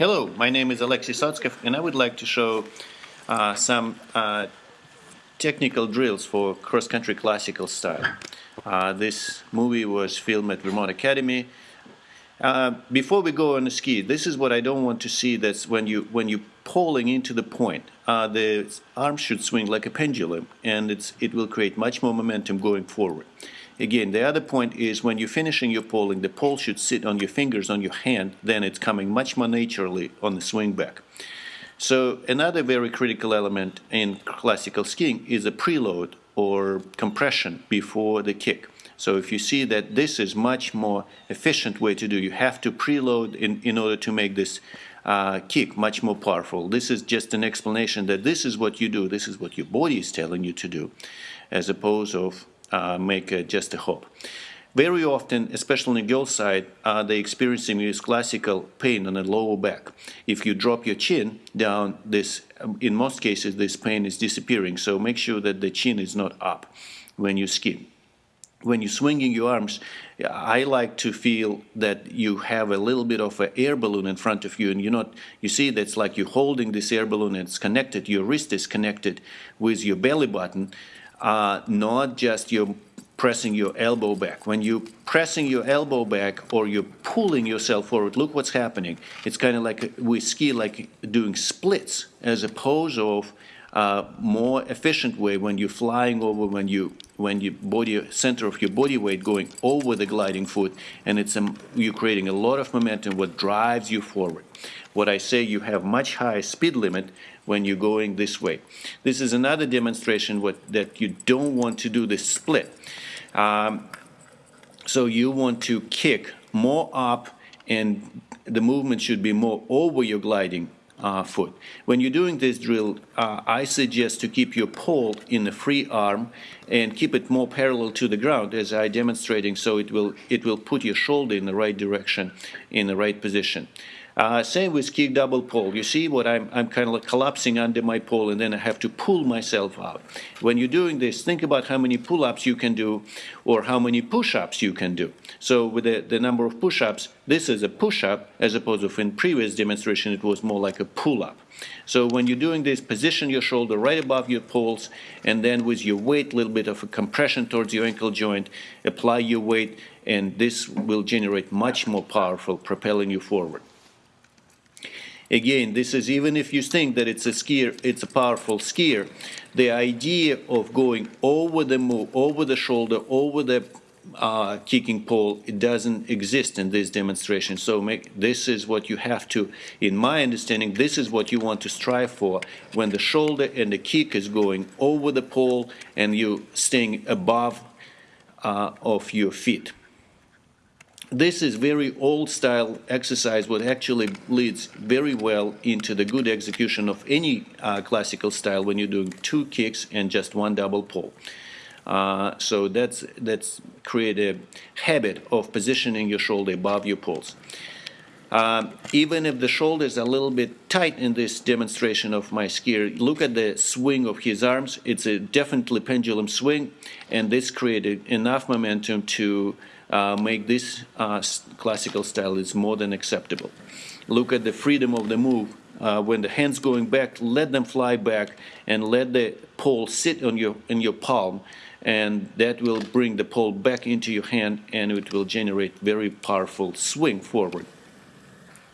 Hello, my name is Alexei Sotskov, and I would like to show uh, some uh, technical drills for cross-country classical style. Uh, this movie was filmed at Vermont Academy. Uh, before we go on the ski, this is what I don't want to see. That's when you when you pulling into the point. Uh, the arm should swing like a pendulum, and it's it will create much more momentum going forward. Again, the other point is when you're finishing your pulling, the pole should sit on your fingers, on your hand, then it's coming much more naturally on the swing back. So another very critical element in classical skiing is a preload or compression before the kick. So if you see that this is much more efficient way to do, you have to preload in, in order to make this uh, kick much more powerful. This is just an explanation that this is what you do, this is what your body is telling you to do, as opposed of make uh, just a hop. Very often, especially on the girl side, uh, they experiencing this classical pain on the lower back. If you drop your chin down, this, um, in most cases, this pain is disappearing. So make sure that the chin is not up when you ski. When you're swinging your arms, I like to feel that you have a little bit of an air balloon in front of you, and you're not. You see, that's like you're holding this air balloon, and it's connected. Your wrist is connected with your belly button, uh, not just your pressing your elbow back. When you're pressing your elbow back or you're pulling yourself forward, look what's happening. It's kind of like we ski like doing splits as opposed of uh, more efficient way when you're flying over, when you when your body center of your body weight going over the gliding foot, and it's a, you're creating a lot of momentum, what drives you forward. What I say, you have much higher speed limit when you're going this way. This is another demonstration what, that you don't want to do this split. Um, so you want to kick more up and the movement should be more over your gliding uh, foot. When you're doing this drill, uh, I suggest to keep your pole in the free arm and keep it more parallel to the ground as I demonstrating so it will it will put your shoulder in the right direction in the right position. Uh, same with kick double pole. You see what I'm, I'm kind of like collapsing under my pole and then I have to pull myself out. When you're doing this, think about how many pull-ups you can do or how many push-ups you can do. So with the, the number of push-ups, this is a push-up as opposed to in previous demonstration it was more like a pull-up. So when you're doing this, position your shoulder right above your poles and then with your weight, a little bit of a compression towards your ankle joint, apply your weight and this will generate much more powerful, propelling you forward. Again, this is even if you think that it's a skier, it's a powerful skier, the idea of going over the move, over the shoulder, over the uh, kicking pole, it doesn't exist in this demonstration. So make, this is what you have to, in my understanding, this is what you want to strive for when the shoulder and the kick is going over the pole and you staying above uh, of your feet this is very old style exercise what actually leads very well into the good execution of any uh, classical style when you're doing two kicks and just one double pull. Uh, so that's that's create a habit of positioning your shoulder above your poles. Uh, even if the shoulder is a little bit tight in this demonstration of my skier, look at the swing of his arms. It's a definitely pendulum swing, and this created enough momentum to make this uh, classical style is more than acceptable. Look at the freedom of the move. Uh, when the hands going back, let them fly back and let the pole sit on your in your palm and that will bring the pole back into your hand and it will generate very powerful swing forward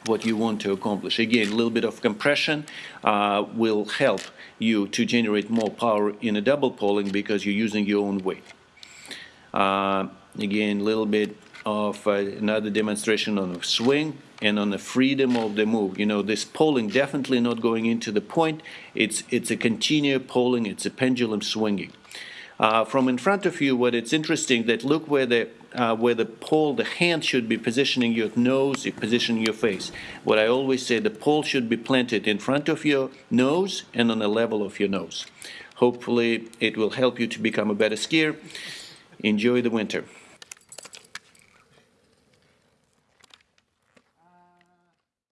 what you want to accomplish. Again, a little bit of compression uh, will help you to generate more power in a double pulling because you're using your own weight. Uh, again, a little bit of uh, another demonstration on the swing and on the freedom of the move. You know, this pulling definitely not going into the point. It's, it's a continuous pulling, it's a pendulum swinging. Uh, from in front of you, what it's interesting that look where the uh, where the pole, the hand should be positioning your nose, positioning your face. What I always say, the pole should be planted in front of your nose and on the level of your nose. Hopefully, it will help you to become a better skier. Enjoy the winter.